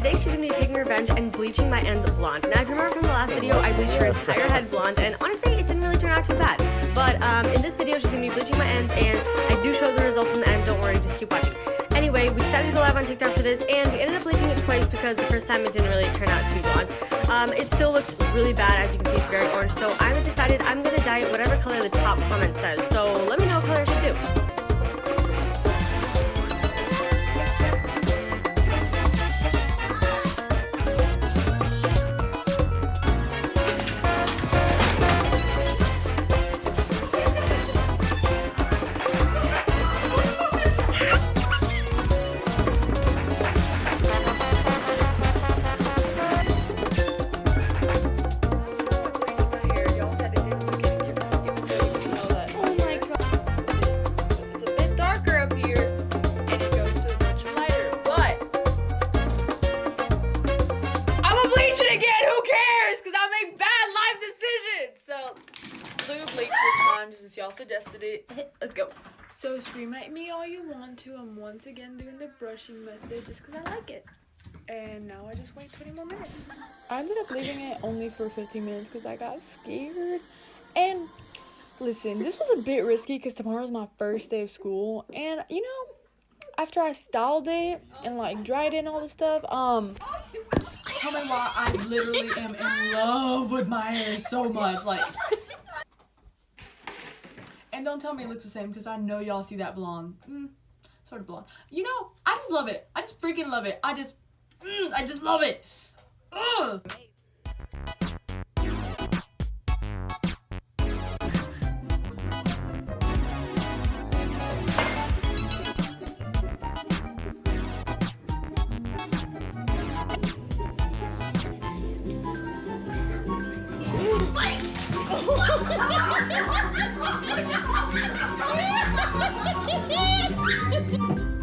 today she's going to be taking revenge and bleaching my ends blonde. Now, if you remember from the last video, I bleached her entire head blonde, and honestly, it didn't really turn out too bad. But um, in this video, she's going to be bleaching my ends, and I do show the results in the end, don't worry, just keep watching. Anyway, we decided to go live on TikTok for this, and we ended up bleaching it twice because the first time it didn't really turn out too blonde. Um, it still looks really bad, as you can see, it's very orange, so I decided I'm going to dye it whatever color the top comment says. So let me know what color I should do. Posted it. Let's go. So scream at me all you want to. I'm once again doing the brushing method just because I like it. And now I just wait 20 more minutes. I ended up leaving it only for 15 minutes because I got scared. And listen, this was a bit risky because tomorrow's my first day of school. And you know, after I styled it and like dried it and all this stuff, um, tell me why I literally am in love with my hair so much. Like, and don't tell me it looks the same because I know y'all see that blonde. Mm, sort of blonde. You know, I just love it. I just freaking love it. I just, mm, I just love it. Ugh. Ha ha ha!